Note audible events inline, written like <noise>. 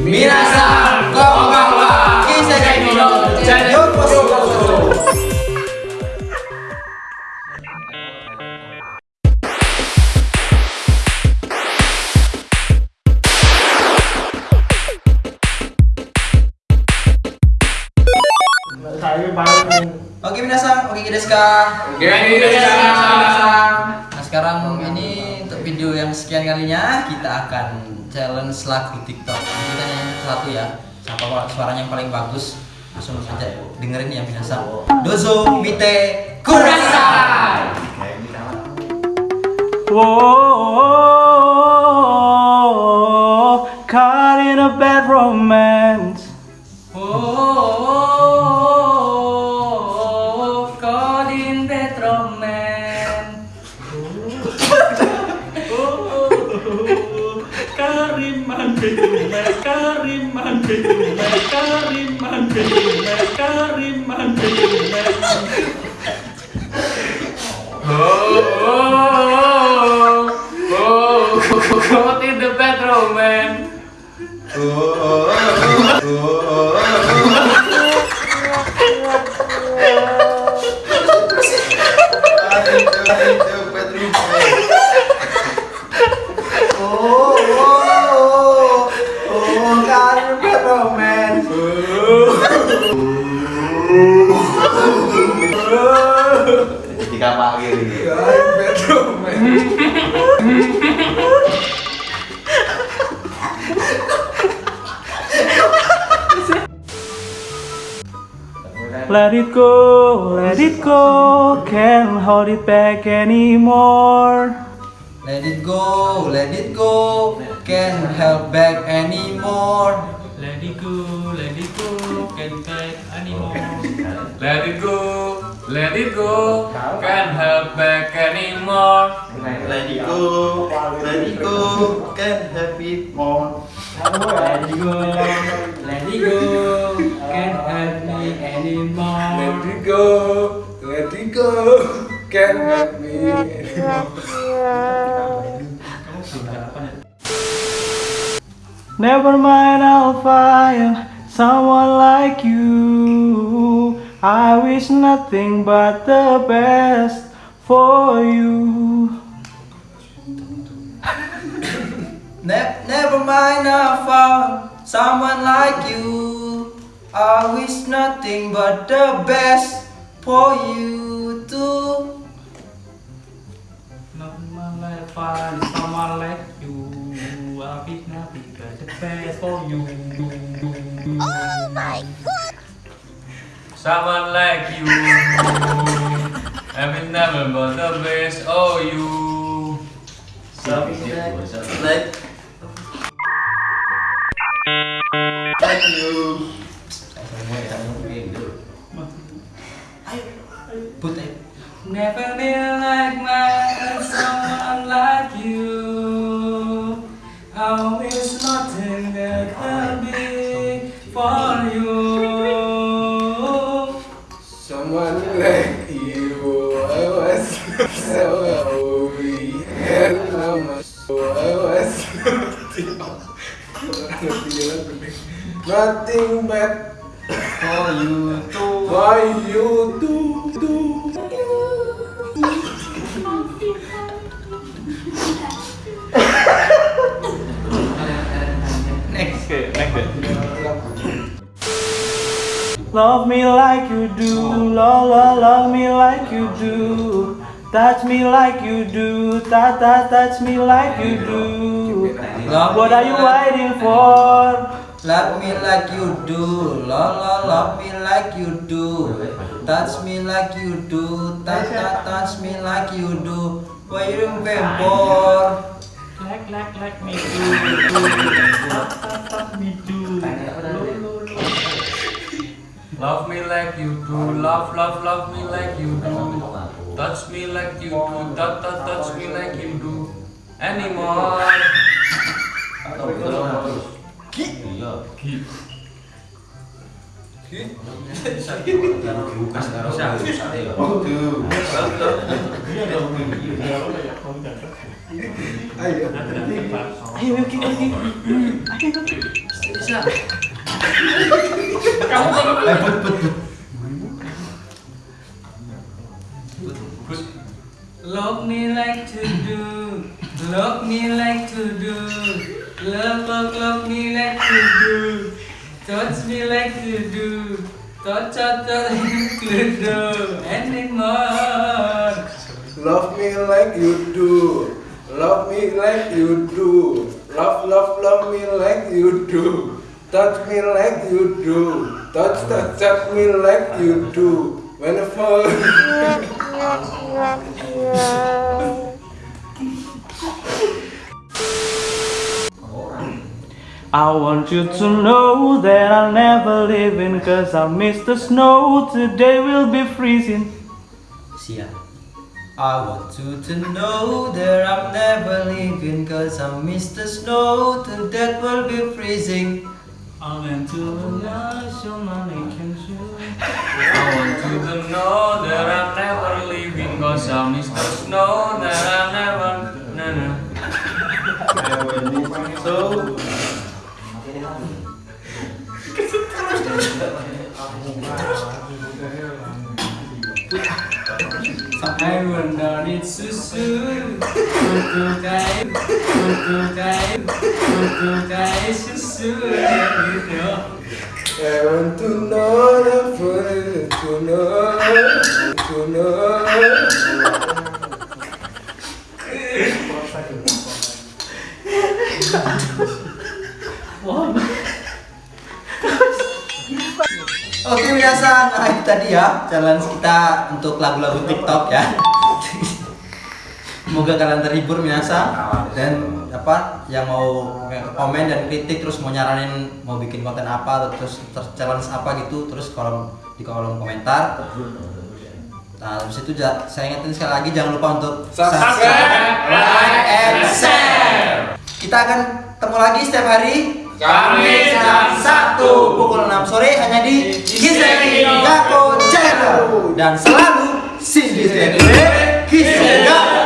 Minasan, konbanwa, Kiseki no. Oke minasan, oke desu ka? Oke, desu ka. Nah sekarang ini untuk video yang sekian kalinya kita akan challenge lagu TikTok. Kita nyanyi satu ya. Siapa suaranya yang paling bagus? Langsung saja dengerin ya minasan. Dozo mite kurasai. Whoa, caught in a bad romance. <laughs> Oh, caught in bad romance. Kariman betume, kariman betume, kariman betume, kariman betume. Caught in the bedroom, man. Oh, Let it go, let it go, can't hold it back anymore. Let it go, let it go, can't help back anymore. Let it go, let it go, can't take anymore. Let it go, let it go. Can't help back anymore. Let it go, let it go, can't have it more. Let it go, let it go, can't help me anymore. Let it go, let it go. Can't help me anymore. Never mind, I'll find someone like you. I wish nothing but the best for you. Ne- never mind, I found someone like you. I wish nothing but the best for you too. Someone like find someone like you. I wish nothing but the best for you. Oh Someone like you. Having never but the best. Oh, you. Like, like you. Put it. Never been like mine, someone like you. I wish nothing that can be for you. Someone like you, I was so happy and I'm I was nothing but For you too. for you to do. Next. Love me like you do, love, love, love me like you do. Touch me like you do, ta ta touch me like you do. Love What are you waiting for? Love me like you do, love, love, love me like you do. Touch me like you do, touch, touch, touch me like you do. What are you Waiting for. Like like like me do, do. Touch touch touch me do. Love me like you do, love, love, love me like you do. Touch me like you do, touch, touch, touch me like you do. Anymore. Ayo, oke, oke. Ayo, oke. Love me like to do, love me like to do, love love love me like to do, touch me like to do, touch touch touch to do, anymore. Love me like you do. Love me like you do. Love, love, love me like you do. Touch me like you do. Touch, touch, touch me like you do. Whenever. I want you to know that I'll never leave in cause I miss the snow. Today will be freezing. Sia. I want you to know that I'm never leaving cause I miss the snow today will be freezing. I went to the money can show. I want you to know that I'm never leaving cause I miss the snow that I'm never na na. So, hai quần đỏ đi xứ xứ một cô cái một cô cái một cô cái xứ xứ như thế Hãy subscribe cho kênh Ghiền Mì Gõ nah itu tadi ya challenge kita untuk lagu-lagu TikTok ya. Semoga kalian terhibur biasa dan apa yang mau komen dan kritik terus mau nyaranin mau bikin konten apa terus, terus challenge apa gitu terus kolom di kolom komentar. Nah, habis itu saya ingetin sekali lagi jangan lupa untuk Subscribe, like, and share. Kita akan ketemu lagi setiap hari Kamis jam 1 pukul 6 sore hanya di Kiseki Dan selalu Shinji Kiseki Gako